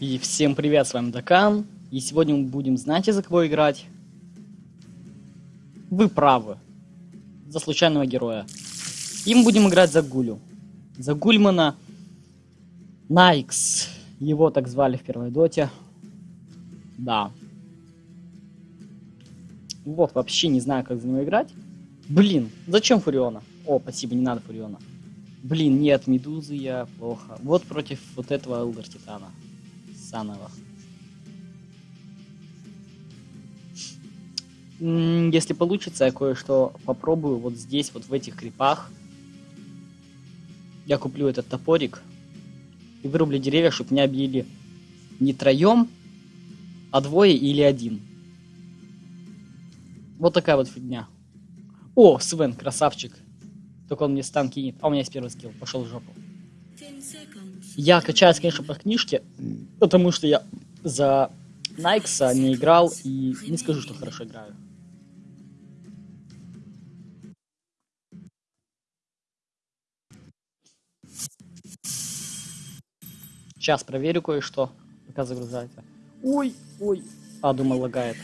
И всем привет, с вами Дакан. И сегодня мы будем, знаете, за кого играть? Вы правы. За случайного героя. И мы будем играть за Гулю. За Гульмана Найкс. Его так звали в первой доте. Да. Вот, вообще не знаю, как за него играть. Блин, зачем Фуриона? О, спасибо, не надо Фуриона. Блин, нет, Медузы я плохо. Вот против вот этого Элдер Титана. Санова. Если получится, я кое-что попробую вот здесь, вот в этих крипах. Я куплю этот топорик и вырублю деревья, чтобы меня объели не троем, а двое или один. Вот такая вот фигня. О, Свен, красавчик. Только он мне стан кинет. А у меня есть первый скилл. Пошел в жопу. Я качаюсь, конечно, по книжке, потому что я за Найкса не играл и не скажу, что хорошо играю. Сейчас проверю кое-что, пока загружается. Ой, ой. А, думал, лагает.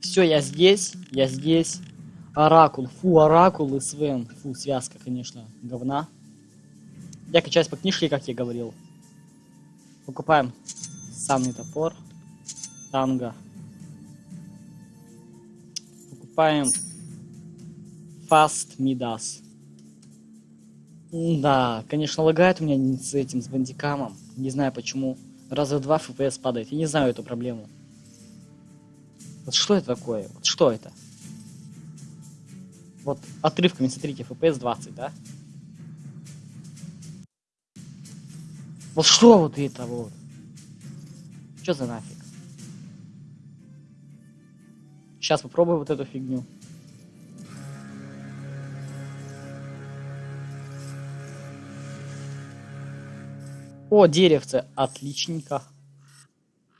Все, я здесь, я здесь. Оракул, фу, Оракул и Свен. Фу, связка, конечно, говна. Я качаюсь по книжке, как я говорил. Покупаем самый топор. Танго. Покупаем Fast Midas. Да, конечно, лагает у меня с этим, с бандикамом. Не знаю почему. Раза два FPS падает. Я не знаю эту проблему. Вот что это такое? Вот что это? Вот отрывками, смотрите, FPS 20, да? Вот что вот это вот? Что за нафиг? Сейчас попробую вот эту фигню. О, деревце, отличненько.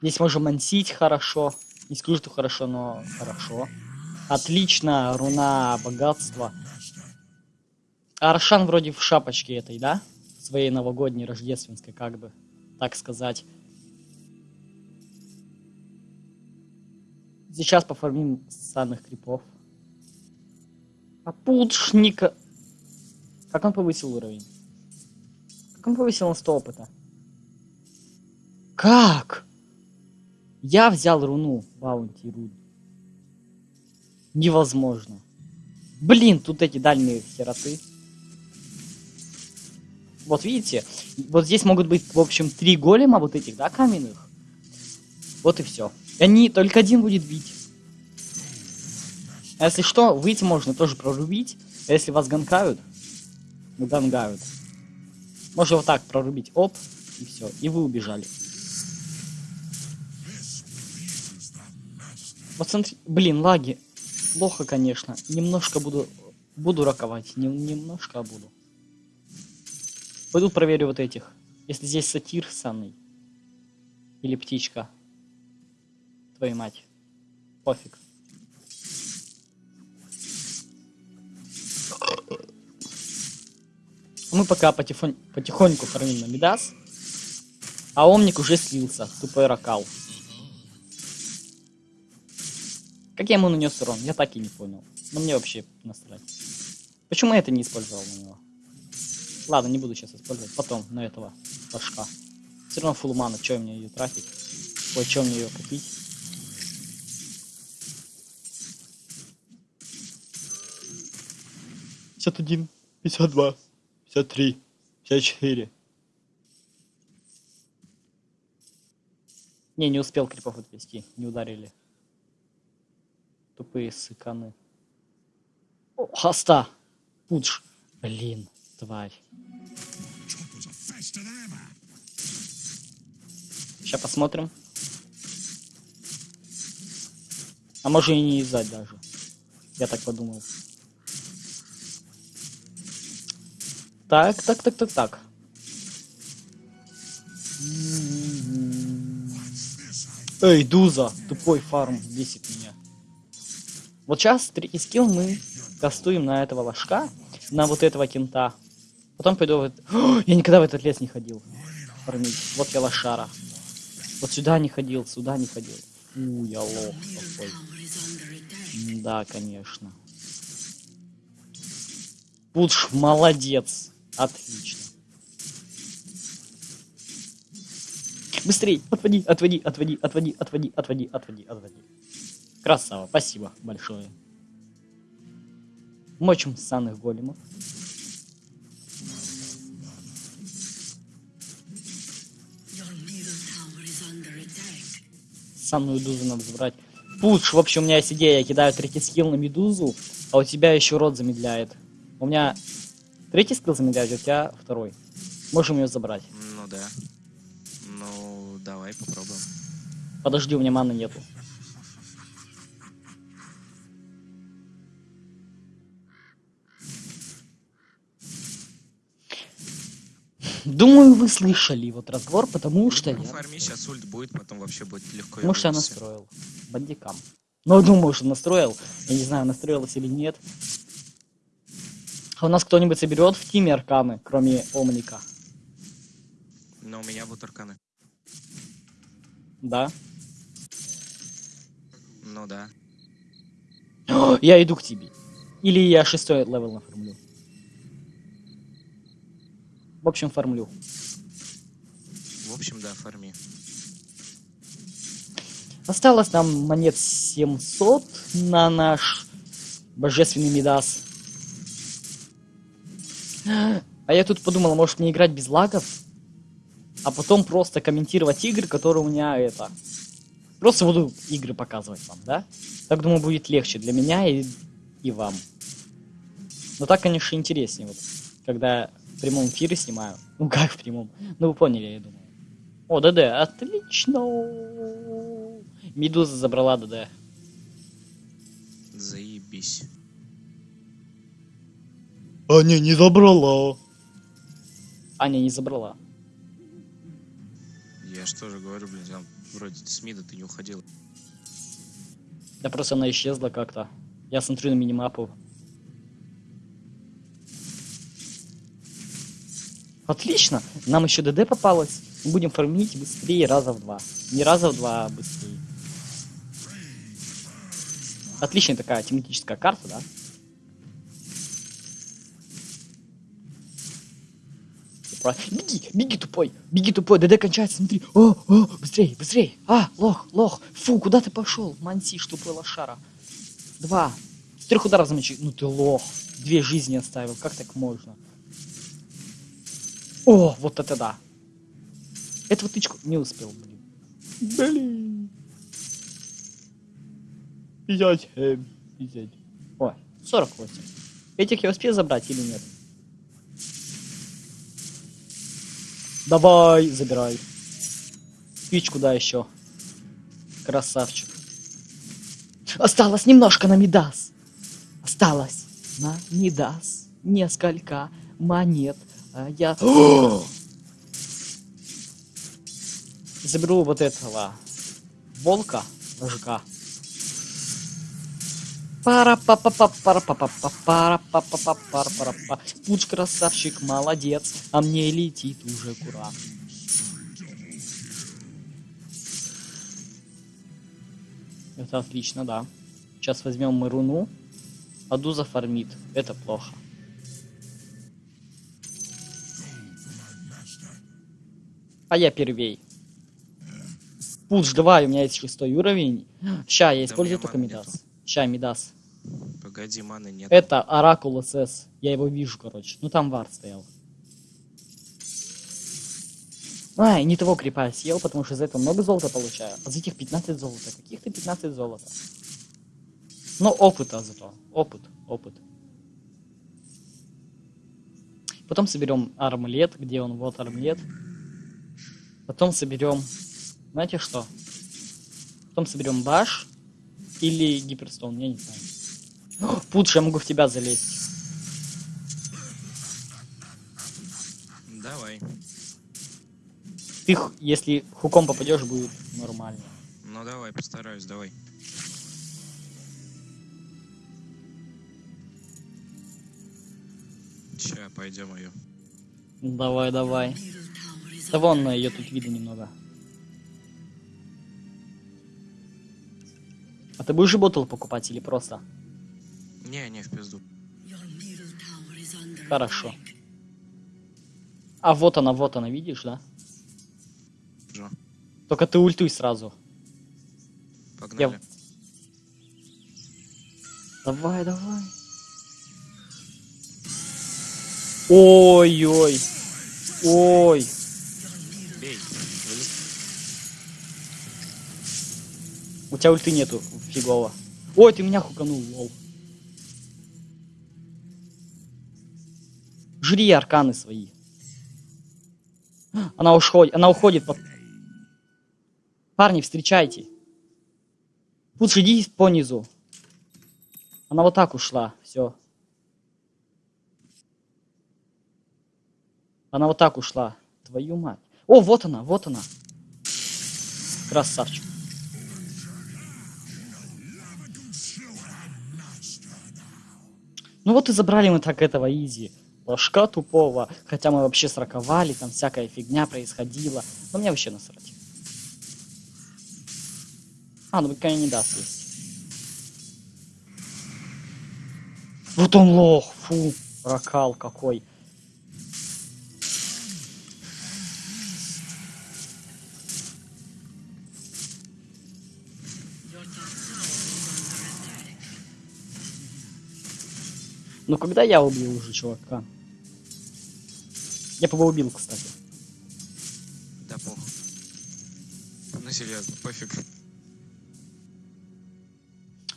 Здесь можем мансить хорошо. Не скажу, что хорошо, но хорошо. Отлично, руна богатства. Аршан вроде в шапочке этой, да? Своей новогодней, рождественской, как бы, так сказать. Сейчас поформим санных крипов. Попутшника. Как он повысил уровень? Как он повысил на 100 опыта? Как? Я взял руну Баунти Руд. Невозможно. Блин, тут эти дальние хероты. Вот видите, вот здесь могут быть, в общем, три голема вот этих, да, каменных. Вот и все. И они, только один будет бить. А если что, выйти можно тоже прорубить. А если вас ганкают, ну гангают. Можно вот так прорубить, оп, и все, и вы убежали. Вот смотри, блин, лаги. Плохо, конечно. Немножко буду, буду раковать, не, немножко буду. Пойду проверю вот этих. Если здесь сатир санный. Или птичка. Твою мать. Пофиг. Мы пока потихонь, потихоньку фармим на Мидас. А Омник уже слился. Тупой ракал. Как я ему нанес урон? Я так и не понял. Но мне вообще насрать. Почему я это не использовал на него? Ладно, не буду сейчас использовать. Потом на этого башка. Все равно фулл мана. Че мне ее тратить? Ой, че мне ее купить? Пятьдесят один, пятьдесят два, пятьдесят три, пятьдесят четыре. Не, не успел крипов отвести, не ударили. Тупые сыканы. О, хоста! Пудж. Блин тварь. Сейчас посмотрим. А может и не издать даже. Я так подумал. Так, так, так, так, так. Эй, Дуза, тупой фарм, бесит меня. Вот сейчас третий скилл мы кастуем на этого ложка, на вот этого кента. Потом пойду в... О, я никогда в этот лес не ходил. фармить. Вот я лошара. Вот сюда не ходил, сюда не ходил. У, я лох какой. Да, конечно. Пудж, молодец. Отлично. Быстрей, отводи, отводи, отводи, отводи, отводи, отводи, отводи, отводи. Красава, спасибо большое. Мочим санных големов. Санную дузу надо забрать. Пудж, в общем, у меня есть идея. Я кидаю третий скилл на медузу, а у тебя еще рот замедляет. У меня третий скилл замедляет, а у тебя второй. Можем ее забрать. Ну да. Ну, давай попробуем. Подожди, у меня маны нету. Думаю, вы слышали вот разговор, потому что я... Ну, фарми сейчас ульт будет, потом вообще будет легко. Что я настроил. Бандикам. Ну, думаю, что настроил. Я не знаю, настроилось или нет. А у нас кто-нибудь соберет в тиме арканы, кроме Омника? Но у меня будут арканы. Да? Ну да. Я иду к тебе. Или я шестой level нафармлю. В общем, фармлю. В общем, да, фарми. Осталось нам монет 700 на наш божественный Мидас. А я тут подумал, может мне играть без лагов? А потом просто комментировать игры, которые у меня это... Просто буду игры показывать вам, да? Так, думаю, будет легче для меня и, и вам. Но так, конечно, интереснее, вот, когда в прямом эфире снимаю. Ну, как в прямом? Ну, вы поняли, я думаю. О, ДД, отлично! Медуза забрала ДД. Заебись. А не, не забрала. Аня не забрала. Я что же говорю, блин, там вроде с мида ты не уходил. Да просто она исчезла как-то. Я смотрю на минимапу. Отлично! Нам еще ДД попалось. Будем фармить быстрее раза в два. Не раза в два, а быстрее. Отличная такая тематическая карта, да? Беги, беги тупой, беги тупой, ДД кончается, смотри. О, о, быстрей, быстрей. А, лох, лох. Фу, куда ты пошел? Мансиш, тупой лошара. Два. Трех ударов замочи. Ну ты лох. Две жизни оставил, как так можно? О, вот это да. Эту тычку не успел, блин. Блин. 57. 50. Ой, 48. Этих я успею забрать или нет? Давай, забирай. Пич куда еще? Красавчик. Осталось немножко на Мидас. Осталось на Мидас несколько монет. А я... Заберу вот этого волка, мужика. пара па па па пара па па па пара па па па пара пара па Пуч красавчик, молодец, а мне летит уже кура. Это отлично, да. Сейчас возьмем мы руну. Аду зафармит. Это плохо. А я первей. Пуш, давай, у меня есть шестой уровень. Ща, я использую только Мидас. Ща, Мидас. Погоди, маны нет. Это Оракул СС. Я его вижу, короче. Ну там вар стоял. Ай, не того крипа съел, потому что за это много золота получаю. А за этих 15 золота. Каких-то 15 золота. Но опыта зато. Опыт, опыт. Потом соберем армлет. Где он? Вот армлет. Потом соберем... Знаете что? Потом соберем баш. Или гиперстон, я не знаю. Путш, я могу в тебя залезть. Давай. Ты, если хуком попадешь, будет нормально. Ну давай, постараюсь, давай. Ща, пойдем ее. Давай, давай. Да вон ее тут видно немного. А ты будешь ботл покупать или просто? Не, не, в пизду. Хорошо. А вот она, вот она, видишь, да? Джо, Только ты ультуй сразу. погнали. Давай, давай. Ой-ой. Ой. Бей. У тебя ульты нету, фигово. Ой, ты меня хуканул, лол. Жри арканы свои. Она уходит, она уходит. Под... Парни, встречайте. Лучше иди по низу. Она вот так ушла, все. Она вот так ушла. Твою мать. О, вот она, вот она. Красавчик. Ну вот и забрали мы так этого изи. Ложка тупого. Хотя мы вообще сраковали, там всякая фигня происходила. Но мне вообще насрать. А, ну пока не даст есть. Вот он лох, фу, ракал какой. Ну когда я убил уже чувака? Я его убил, кстати. Да похуй. Ну серьезно, пофиг.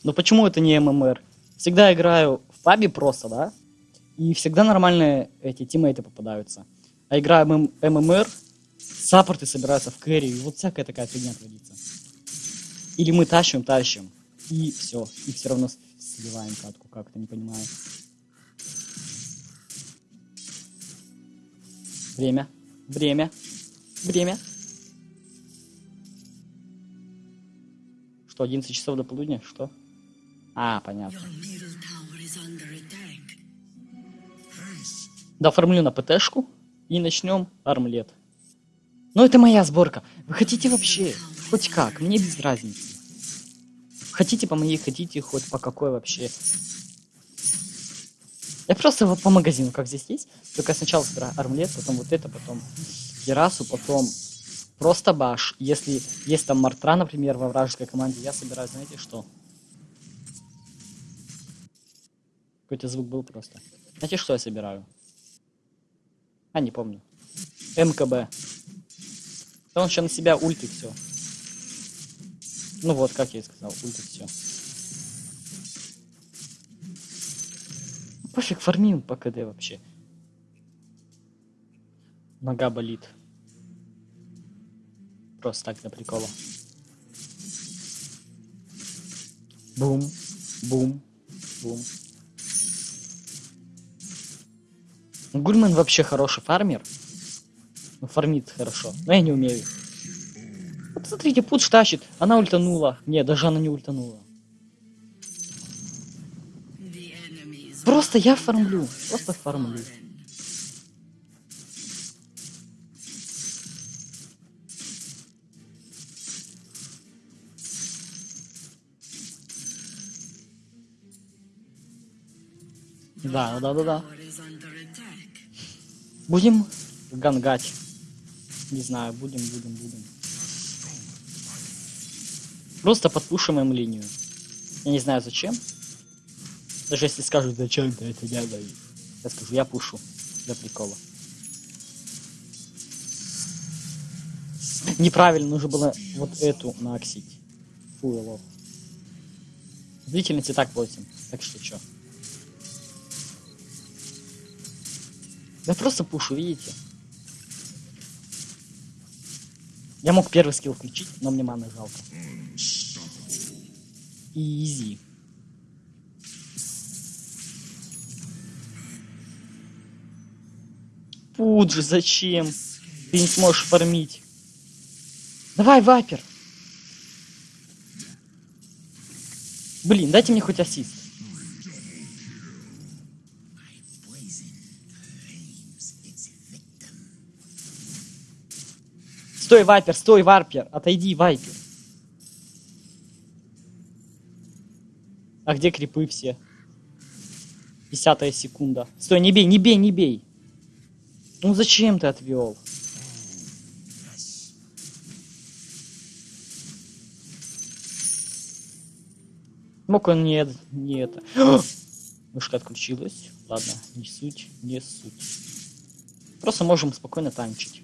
Но почему это не ММР? Всегда играю в пабе просто, да? И всегда нормальные эти тиммейты попадаются. А играю ММ ММР, саппорты собираются в кэрри, и вот всякая такая фигня творится. Или мы тащим, тащим, и все. И все равно сливаем катку, как-то не понимаю. Время. Время. Время. Что, 11 часов до полудня? Что? А, понятно. Доформлю на ПТшку и начнем армлет. Ну это моя сборка. Вы хотите вообще? Хоть как, мне без разницы. Хотите по моей, хотите хоть по какой вообще. Я просто вот по магазину, как здесь есть. Только сначала собираю армлет, потом вот это, потом Керасу, потом просто баш. Если есть там Мартра, например, во вражеской команде, я собираю, знаете что? Какой-то звук был просто. Знаете, что я собираю? А, не помню. МКБ. Да он еще на себя ультит все. Ну вот, как я и сказал, ультит все. Пофиг, фармим по КД вообще. Нога болит. Просто так для прикола. Бум, бум, бум. Гульман вообще хороший фармер. Ну, фармит хорошо. Но я не умею. Вот смотрите, путш тащит. Она ультанула. Не, даже она не ультанула. Просто я фармлю. Просто фармлю. Да, да, да, да. Будем гангать. Не знаю, будем, будем, будем. Просто подпушим линию. Я не знаю зачем. Даже если скажут, зачем ты это делаешь. Я скажу, я пушу. Для прикола. Неправильно, нужно было вот эту наксить. Фу, лох. Длительность и так 8. Так что чё? Я просто пушу, видите? Я мог первый скилл включить, но мне маны жалко. Изи. Пуджи, зачем? Ты не сможешь фармить. Давай, вапер. Блин, дайте мне хоть ассист. Стой, вайпер, стой, варпер. Отойди, вайпер. А где крипы все? Десятая секунда. Стой, не бей, не бей, не бей. Ну зачем ты отвел? Мог он не, не это. Мышка отключилась. Ладно, не суть, не суть. Просто можем спокойно танчить.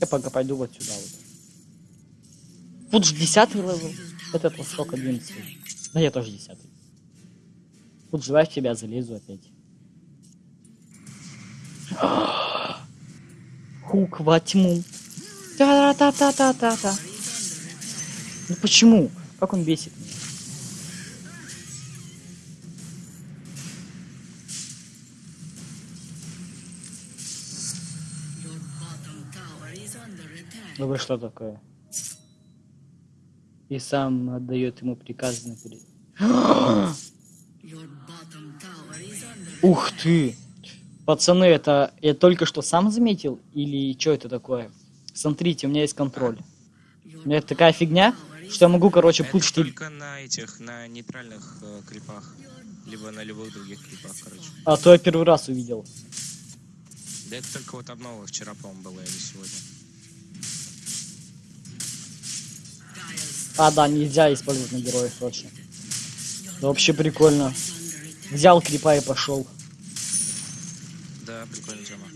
Я пока пойду вот сюда вот. Тут же десятый level. Этот сколько, одиннадцатый. Да я тоже десятый. Тут же в тебя залезу опять. Хук во тьму. Та-та-та-та-та-та. Ну почему? Как он бесит меня? Ну вы что такое? И сам отдает ему tower is under Ух ты! Пацаны, это я только что сам заметил? Или что это такое? Смотрите, у меня есть контроль. У меня такая фигня, что я могу, короче, путь только на этих, на нейтральных э, крипах. Либо на любых других крипах, короче. А то я первый раз увидел. Да это только вот обнова вчера, по-моему, была или сегодня. А, да, нельзя использовать на героев точно. Да вообще прикольно. Взял крипа и пошел. Прикольная тема.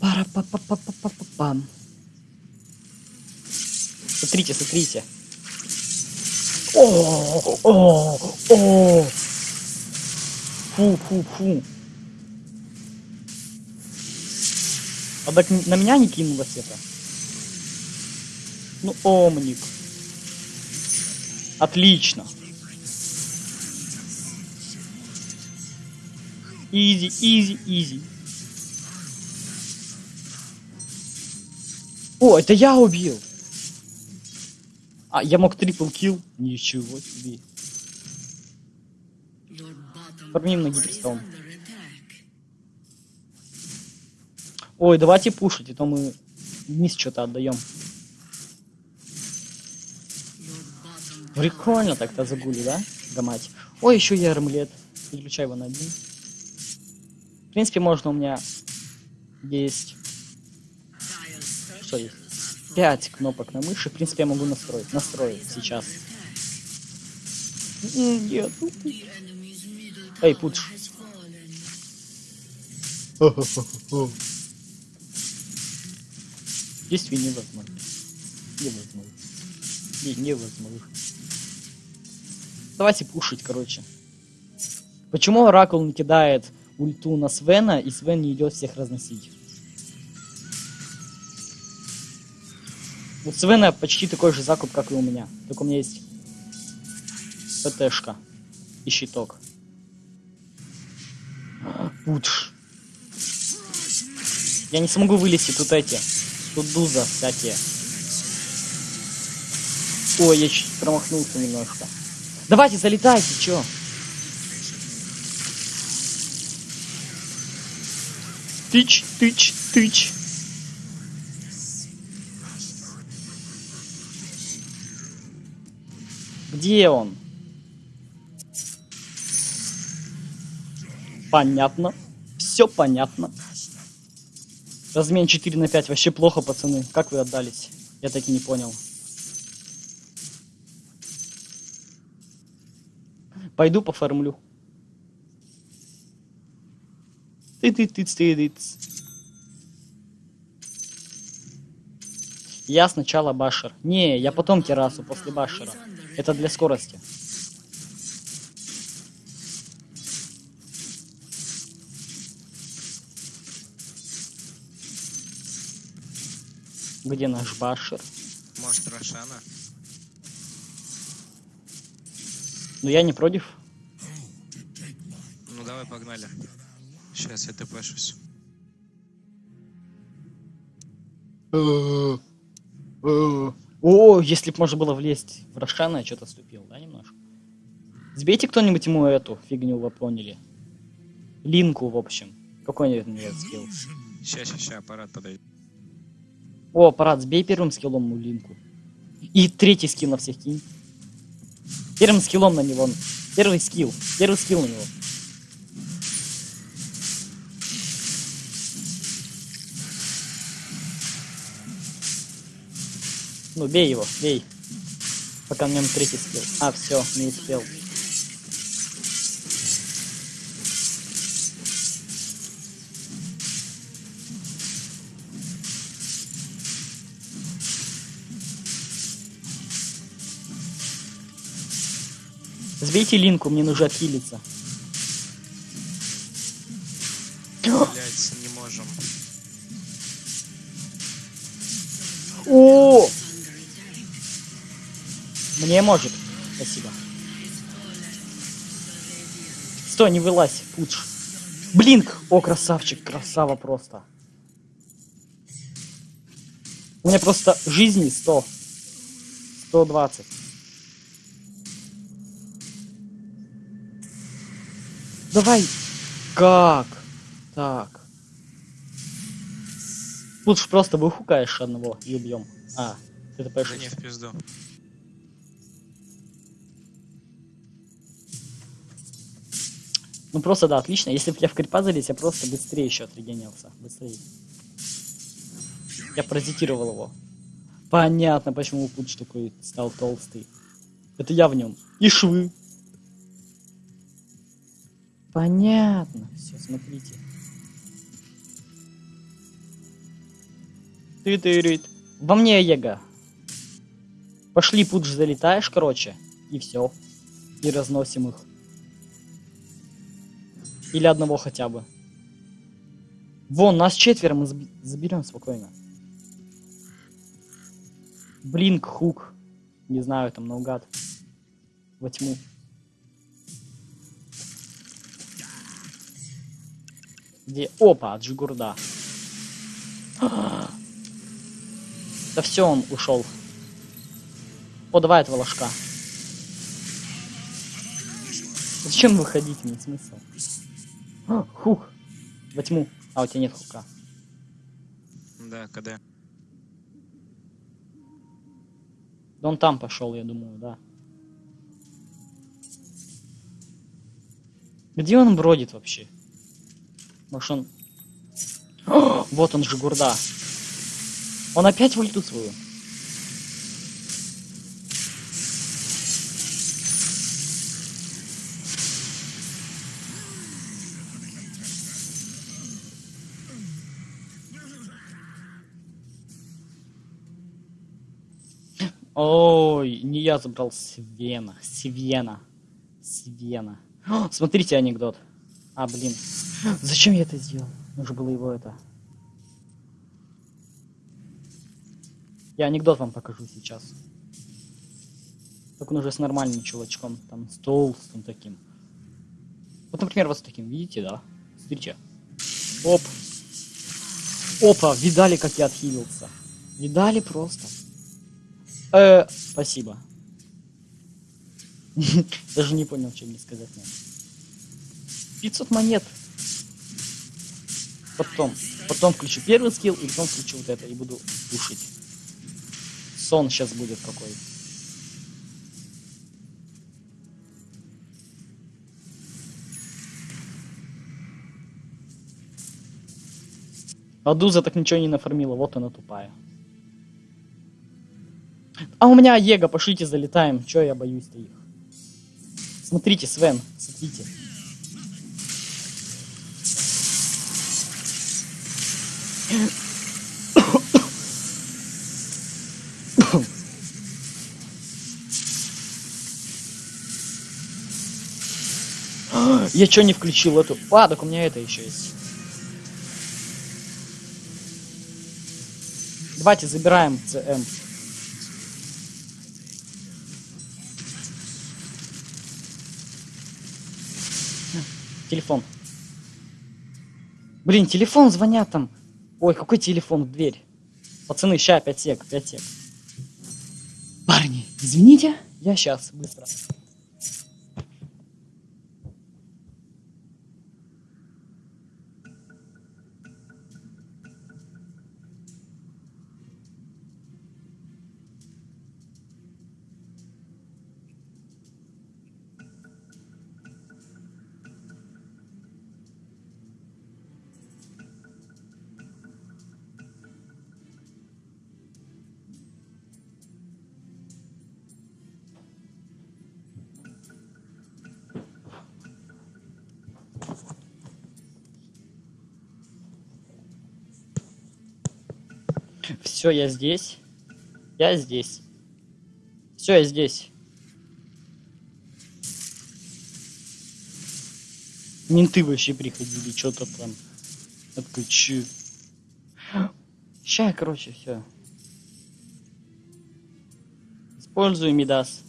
пара па па па па па па пам Смотрите, смотрите. О, о, о. Фу, фу, фу. А так на меня не кинулось это. Ну, омник. Отлично. Easy, easy, easy. О, это я убил. А, я мог трипл килл. Ничего себе. Фармим на attack. Ой, давайте пушить, а то мы вниз что-то отдаем. Прикольно так-то загули, да? Гамать. Ой, еще и армлет. Переключай его на один. В принципе, можно у меня есть... Что есть? Пять кнопок на мыши. В принципе, я могу настроить. Настроить сейчас. Нет. middle Эй, fallen. Действий невозможно. Невозможно. Не, невозможно. Давайте пушить, короче. Почему Оракул не кидает ульту на Свена, и Свен не идет всех разносить? У Свена почти такой же закуп, как и у меня. Только у меня есть ПТшка и щиток. Пудж. Я не смогу вылезти тут эти. Тут дуза всякие. Ой, я чуть промахнулся немножко. Давайте, залетайте, чё? Тыч, тыч, тыч. Где он? Понятно. Все понятно. Размен 4 на 5 вообще плохо, пацаны. Как вы отдались? Я так и не понял. Пойду пофармлю. ты ты ты ты ты Я сначала башер. Не, я потом террасу после башера. Это для скорости. Где наш башер? Может, Рошана? Ну я не против. Ну, давай, погнали. Сейчас я тпшусь. О, если бы можно было влезть в Рошана, я что-то ступил, да, немножко? Сбейте кто-нибудь ему эту фигню, вы поняли. Линку, в общем. Какой нет скилл. Ща, ща, ща, аппарат подойдет. О, аппарат, сбей первым скиллом ему линку. И третий скилл на всех кинь. Первым скиллом на него. Первый скилл. Первый скилл на него. Ну, бей его, бей. Пока на нем третий скилл. А, все, не успел. Сбейте линку, мне нужно отхилиться. Блять, не можем. О! Мне может. Спасибо. Стой, не вылазь, пудж. Блинк! О, красавчик, красава просто. У меня просто жизни 100. 120. Давай. Как? Так. Лучше просто выхукаешь одного и убьем. А, ты это Да понимаешь? не, в пизду. Ну просто да, отлично. Если бы я в крипа залез, я просто быстрее еще отрегенился. Быстрее. Я паразитировал его. Понятно, почему путь такой стал толстый. Это я в нем. И швы. Понятно. Все, смотрите. ты ты Во мне Ега. Пошли, пудж залетаешь, короче. И все. И разносим их. Или одного хотя бы. Вон, нас четверо, мы заберем спокойно. Блинк, хук. Не знаю, там наугад. Во тьму. Где? Опа, Джигурда. Да все, он ушел. О, давай этого ложка. Зачем выходить? Нет смысла. А, Хук. Во тьму. А, у тебя нет хука. Да, КД. Да он там пошел, я думаю, да. Где он бродит вообще? Может он... О, вот он же гурда. Он опять в ульту свою. Ой, не я забрал Свена. Свена. Свена. О, смотрите анекдот. А, блин. Зачем я это сделал? Нужно было его это... Я анекдот вам покажу сейчас. Только он уже с нормальным чувачком. Там с толстым таким. Вот, например, вот с таким. Видите, да? Смотрите. Оп. Опа, видали, как я отхилился? Видали просто? Э, спасибо. Даже не понял, что мне сказать надо. 500 монет. Потом. Потом включу первый скилл, и потом включу вот это, и буду душить. Сон сейчас будет какой. А Дуза так ничего не нафармила, вот она тупая. А у меня Ега, пошлите залетаем. Чё я боюсь-то их? Смотрите, Свен, смотрите. Я чё не включил эту? А, так у меня это еще есть. Давайте забираем ЦМ. Телефон. Блин, телефон звонят там. Ой, какой телефон в дверь? Пацаны, ща, 5 сек, 5 сек. Парни, извините, я сейчас, быстро. Все, я здесь. Я здесь. Все, я здесь. Менты вообще приходили, что-то там. Чё? Ща, короче, все. Использую Мидас.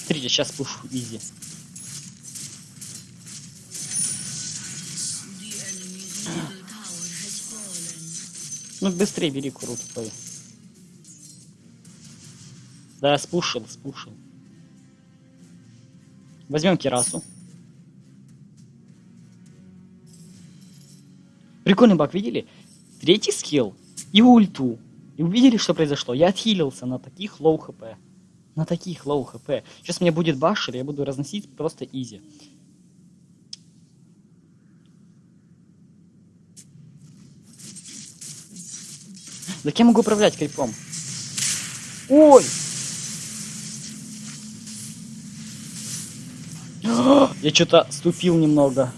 Смотрите, сейчас пушу изи. Ну быстрее бери куру тупой. Да, спушил, спушил. Возьмем кирасу. Прикольный баг, видели? Третий skill и ульту. И увидели, что произошло? Я отхилился на таких low HP. На таких low HP. Сейчас мне будет basher, я буду разносить просто easy. Так я могу управлять крипом. Ой! Я что-то ступил немного.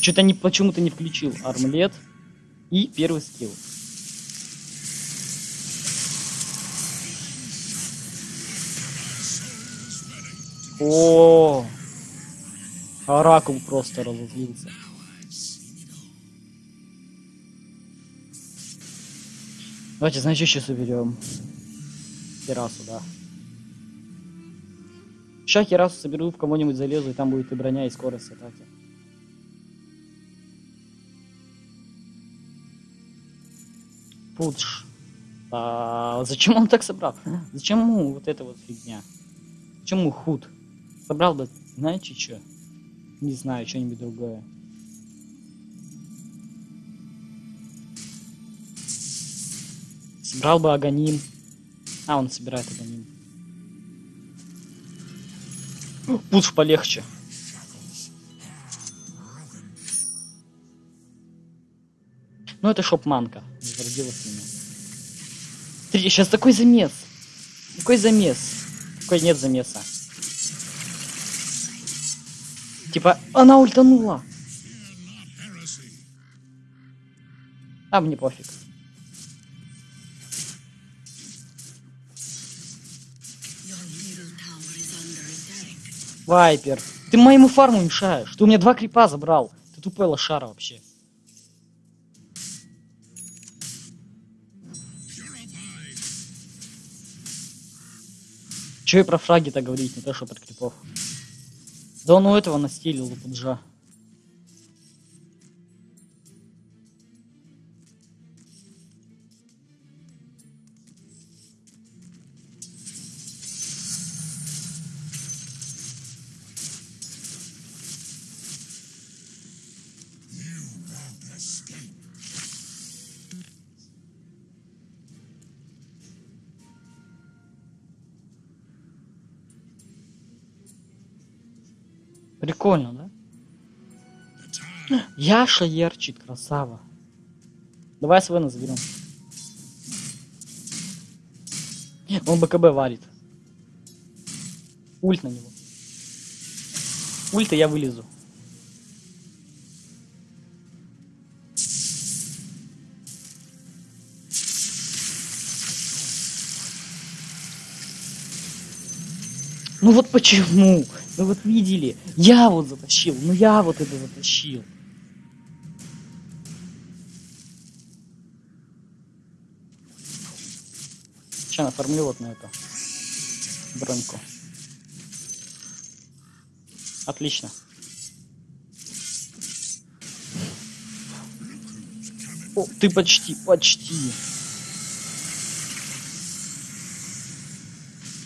Что-то не почему-то не включил армлет и первый скилл. О, Оракул просто разозлился. Давайте, значит, сейчас уберем. Террасу, да. Сейчас террасу соберу, в кого-нибудь залезу, и там будет и броня, и скорость атаки. Пудж. А, зачем он так собрал? Зачем ему вот эта вот фигня? Зачем ему худ? Собрал бы, знаете что? Не знаю, что-нибудь другое. Собрал бы Аганим. А, он собирает Аганим. Пудж полегче. Ну это шопманка. Смотрите, сейчас такой замес. Такой замес. Такой нет замеса. Типа, она ультанула. А мне пофиг. Вайпер. Ты моему фарму мешаешь. Ты у меня два крипа забрал. Ты тупой лошара вообще. Че и про фраги-то говорить, не то что про крипов. Да он у этого настилил, у пуджа. Прикольно, да? Яша ярчит, красава. Давай Свена заберем. Он БКБ варит. Ульт на него. Ульта я вылезу. Ну вот почему? Ну вот видели, я вот затащил, ну я вот это затащил. Сейчас оформлю вот на это броньку. Отлично. О, ты почти, почти.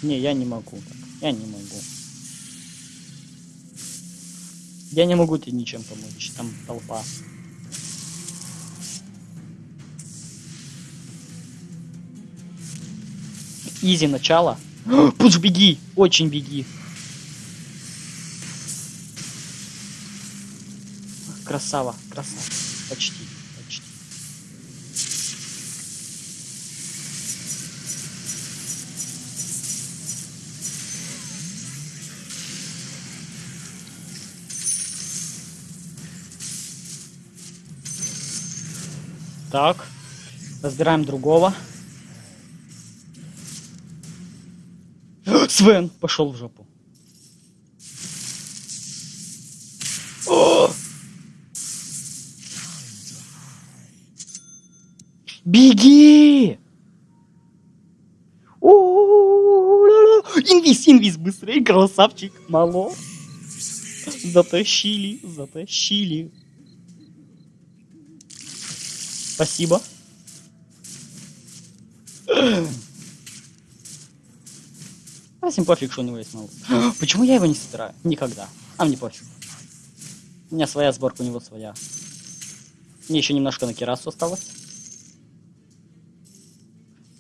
Не, я не могу. Я не могу. Я не могу тебе ничем помочь, там толпа. Изи начало. Пусть беги, очень беги. Красава, красава. Почти. Так. Разбираем другого. Свен пошел в жопу. О! Беги! О-о-о-о-о-о! Инвиз, инвиз, быстрее, красавчик, мало. Затащили, затащили. Спасибо. А всем пофиг, что у него есть мало. Почему я его не собираю? Никогда. А мне пофиг. У меня своя сборка, у него своя. Мне еще немножко на керасу осталось.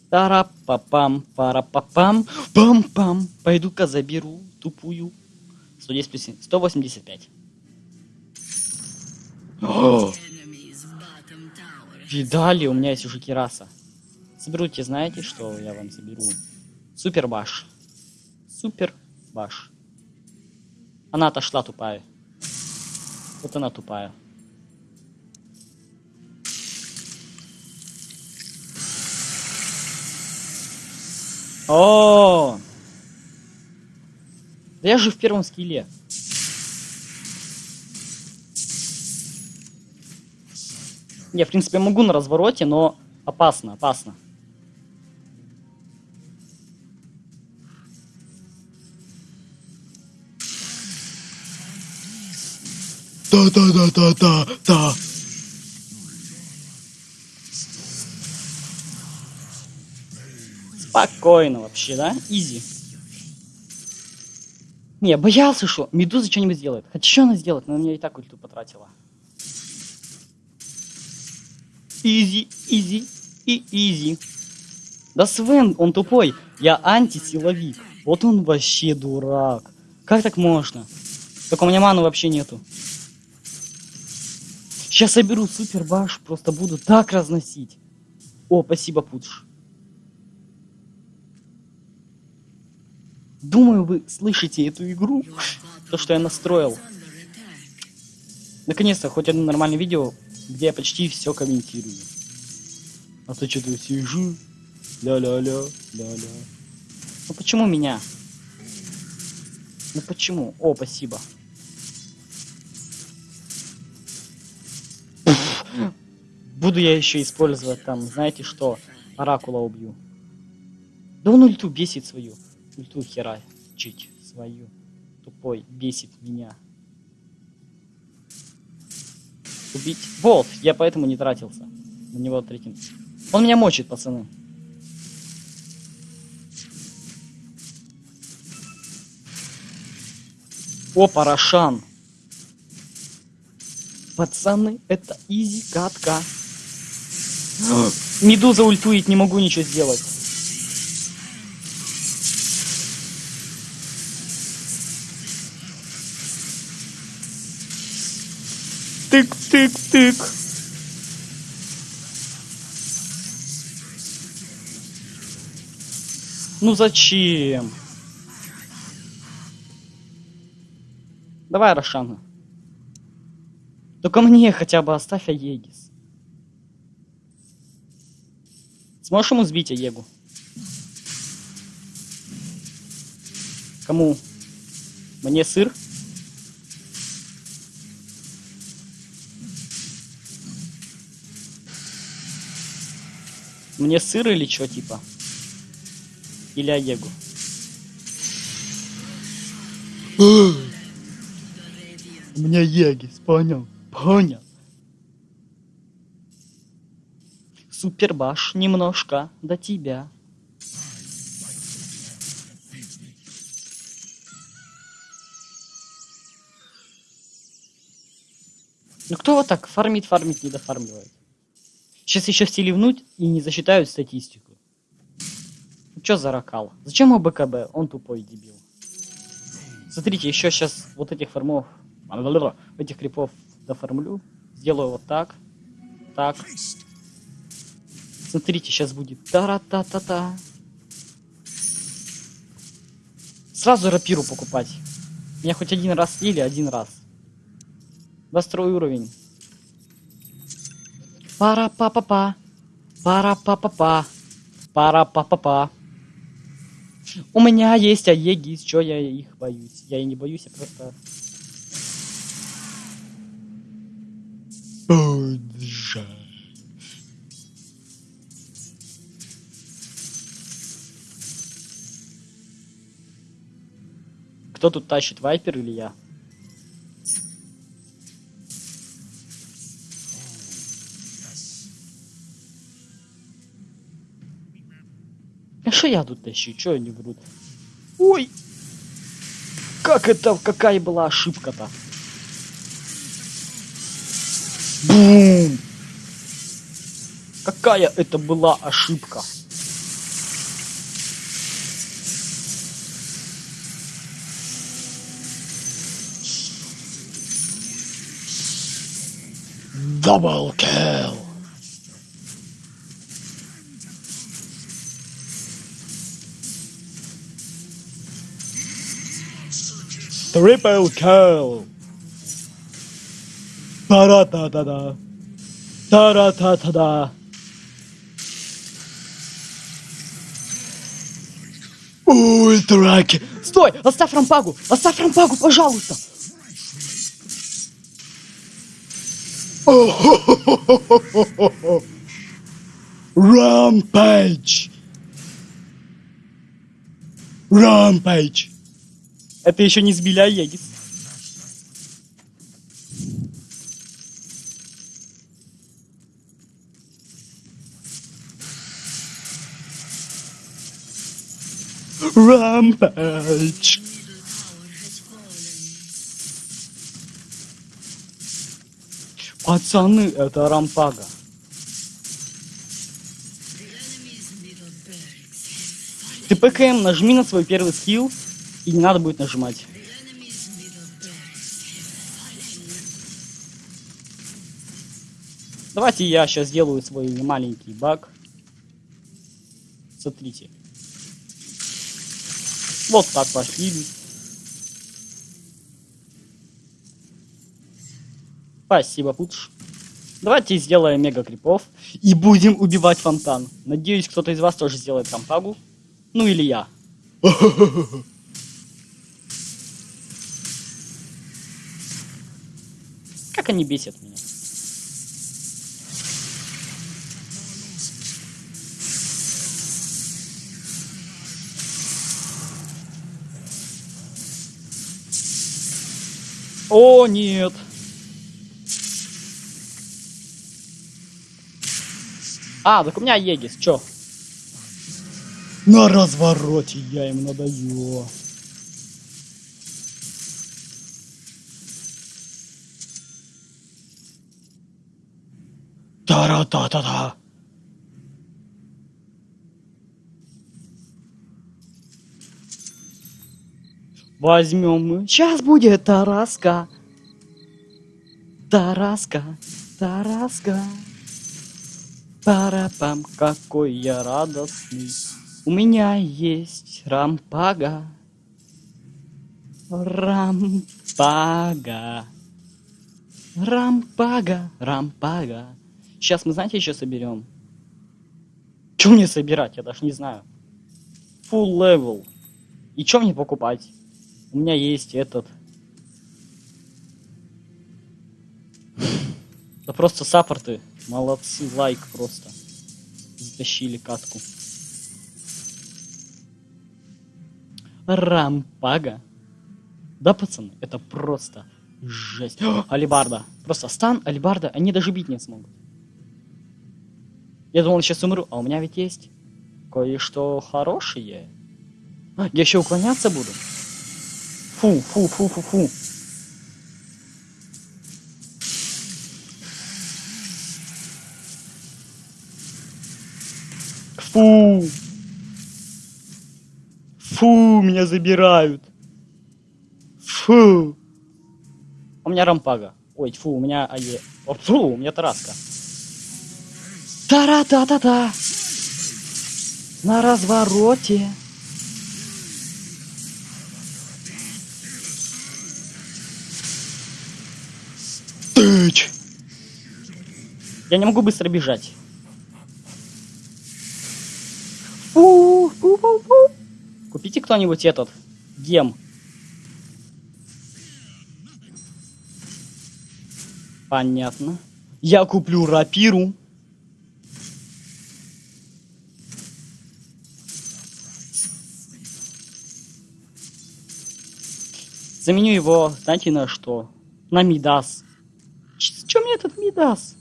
Тара-па-пам, пара-па-пам, пам-пам. Пойду-ка заберу тупую. 110 плюс 7, 185. О, Enemy's bottom tower видали, у меня есть уже кераса. Соберите, знаете, что я вам соберу? Супер баш. Супер баш. Она отошла тупая. Вот она тупая. О! Да я же в первом скилле. Я, в принципе, могу на развороте, но опасно, опасно. Да-да-да-да-да-да. Спокойно вообще, да? Easy. Не, боялся, что Медуза что-нибудь сделает. Хотя что она сделает? Она меня и так ульту потратила. Easy, easy и easy. Да Свен, он тупой. Я антисиловик. Вот он вообще дурак. Как так можно? Только у меня маны вообще нету. Сейчас соберу супер bash, просто буду так разносить. О, спасибо, Пудж. Думаю, вы слышите эту игру, то, что я настроил. Наконец-то хоть одно нормальное видео, где я почти все комментирую. А то что-то сижу, ля-ля-ля, ля-ля. Ну почему меня? Ну почему? О, спасибо. Буду я еще использовать там, знаете что, оракула убью. Да он ульту бесит свою. Ульту хера чить свою. Тупой, бесит меня. Убить. Вот, я поэтому не тратился. На него третьим. Он меня мочит, пацаны. О, Парашан. Пацаны, это изи катка. Медуза ультует, не могу ничего сделать. Тык-тык-тык. Ну зачем? Давай, Рошана. Только мне хотя бы оставь Аегис. Сможешь ему сбить Аегу? Кому? Мне сыр? Мне сыр или что, типа? Или Аегу? У меня Егис, понял? Понял. Супербаш немножко до тебя. Ну кто вот так фармит, фармит, не дофармливает? Сейчас еще все ливнуть и не засчитают статистику. Что за ракал? Зачем ему БКБ? Он тупой дебил. Смотрите, еще сейчас вот этих фармов, этих крипов доформлю. Сделаю вот так. Так. Смотрите, сейчас будет тара-та-та-та. Сразу рапиру покупать. Меня хоть один раз слили, один раз. 22 уровень. Пара па па па Пара па па па Пара па па па У меня есть Аегис, чё я их боюсь? Я и не боюсь, я просто... Боже. Кто тут тащит, Вайпер или я? Что я тут тащу? Чё они врут? Ой! Как это, какая была ошибка-то? Бум! Какая это была ошибка? Double kill! Triple kill! Та-ра-та-та-да! Та-ра-та-та-да! Ультраки! Стой! Оставь рампагу! Оставь рампагу, пожалуйста! Рампейдж! Рампейдж! Это еще не сбиля Егис. Rampage. Пацаны, это рампага. Ты ПКМ нажми на свой первый скилл, и не надо будет нажимать. Давайте я сейчас сделаю свой маленький баг. Смотрите. Вот так пошли. Спасибо, Путш. Давайте сделаем мега крипов и будем убивать фонтан. Надеюсь, кто-то из вас тоже сделает рампагу. Ну или я. Как они бесят меня. О, нет. А, так у меня Егис, чё? На развороте я им надаю. Та-ра-та-та-та. Возьмем мы. Сейчас будет Тараска. Тараска, Тараска. Парапам, какой я радостный. У меня есть рампага. Рампага. Рампага, рампага. Сейчас мы, знаете, еще соберем. Что мне собирать? Я даже не знаю. Full level. И что мне покупать? У меня есть этот. Да просто саппорты. Молодцы, лайк просто. Затащили катку. Рампага. Да, пацаны, это просто жесть. Алибарда. Просто стан, алибарда, они даже бить не смогут. Я думал, сейчас умру, а у меня ведь есть кое-что хорошее. А, Я еще уклоняться буду. Фу, фу, фу, фу, фу. Фу. Фу, меня забирают. Фу. У меня рампага. Ой, фу, у меня АЕ. Фу, у меня тараска. Тара-та-та-та. На развороте. Тыч. Я не могу быстро бежать. Фу, фу, фу, фу. Купите кто-нибудь этот гем. Понятно. Я куплю рапиру. Заменю его, знаете, на что? На Мидас. Чем мне этот Мидас?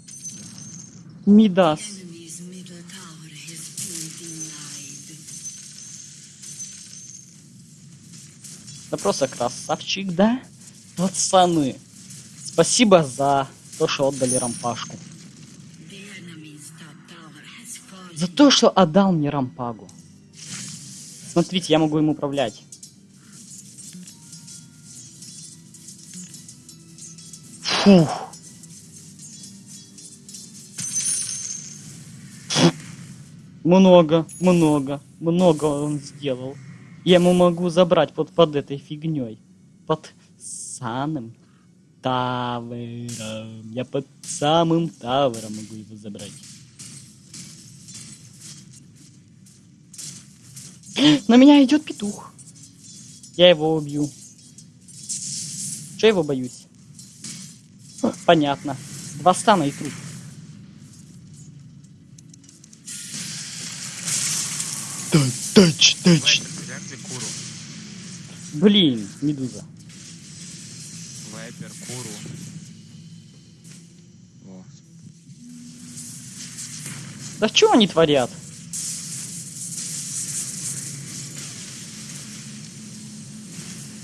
Мидас. Да просто красавчик, да? Пацаны. Спасибо за то, что отдали рампашку. За то, что отдал мне рампагу. Смотрите, я могу им управлять. Фух. Много, много, много он сделал. Я ему могу забрать под, под этой фигней. Под самым тавером. Я под самым тавером могу его забрать. На меня идет петух. Я его убью. Че его боюсь? Понятно. Два стана и труп. Тач, тач. Блин, медуза. Вайпер, куру. Да что они творят?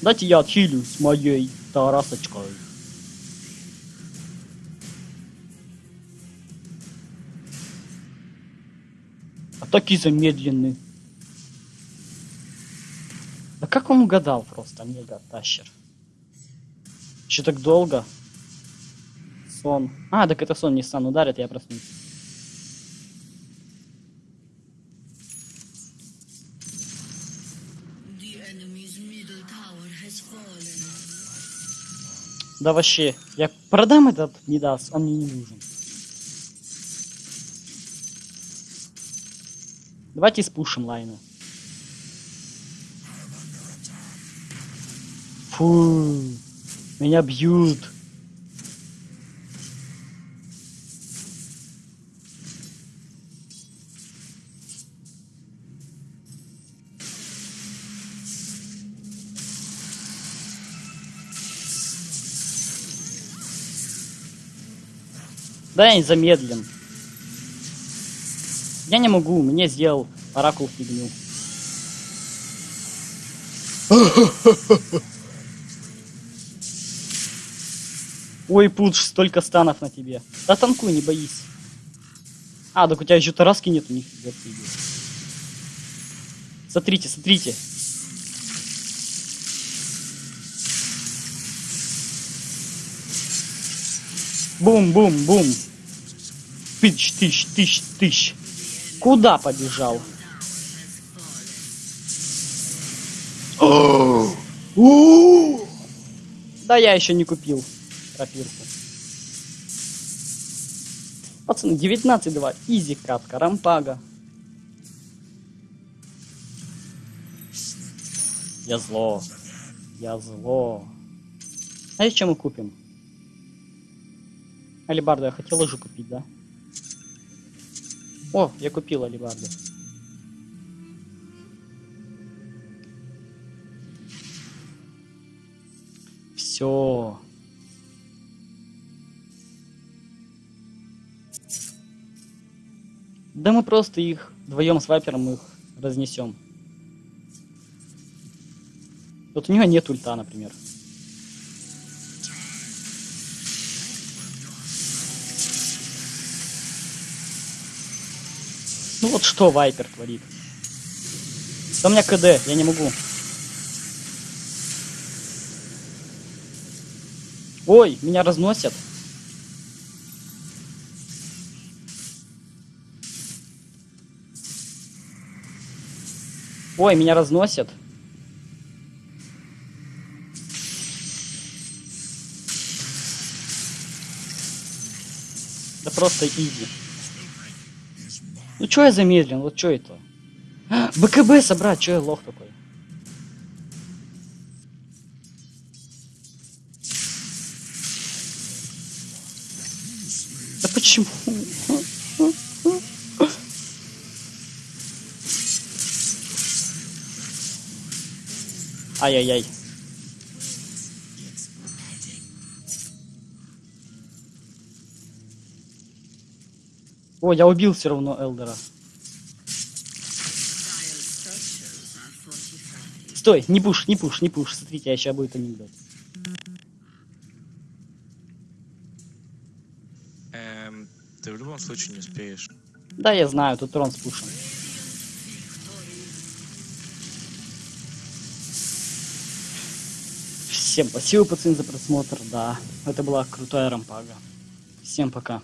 Дайте я отхилю с моей тарасочкой. Атаки замедлены. Да как он угадал просто, мега тащер? Еще так долго? Сон. А, так это сон, не сан ударит, я проснусь. Да вообще, я продам этот Мидас, он мне не нужен. Давайте спушим лайны. Фу, меня бьют. Да, не замедлен. Я не могу, мне сделал оракул фигню. Ой, Пудж, столько станов на тебе. Да танкуй, не боись. А, так у тебя еще тараски нет, у них. Смотрите, смотрите. Бум-бум-бум. Тысяч, тысяч, тысяч, тысяч. Куда побежал? Да я еще не купил тропирку. Пацаны, 19-2. Изи катка, рампага. Я зло. Я зло. А что мы купим? Алибарду я хотел уже купить, да? О, я купил алибарду. Все. Да мы просто их вдвоем с вайпером их разнесем. Вот у него нет ульта, например. Ну вот что Вайпер творит. Да у меня КД, я не могу. Ой, меня разносят. Ой, меня разносят. Да просто иди. Ну чё я замедлен? Вот чё это? А, БКБ собрать, чё я лох такой? Да почему? Ай-яй-яй. О, я убил все равно Элдера. Стой, не пуш, не пуш, не пуш. Смотрите, а сейчас будет анекдот. Эм, ты в любом случае не успеешь. Да, я знаю, тут трон с пушем. Всем спасибо, пацаны, за просмотр. Да, это была крутая рампага. Всем пока.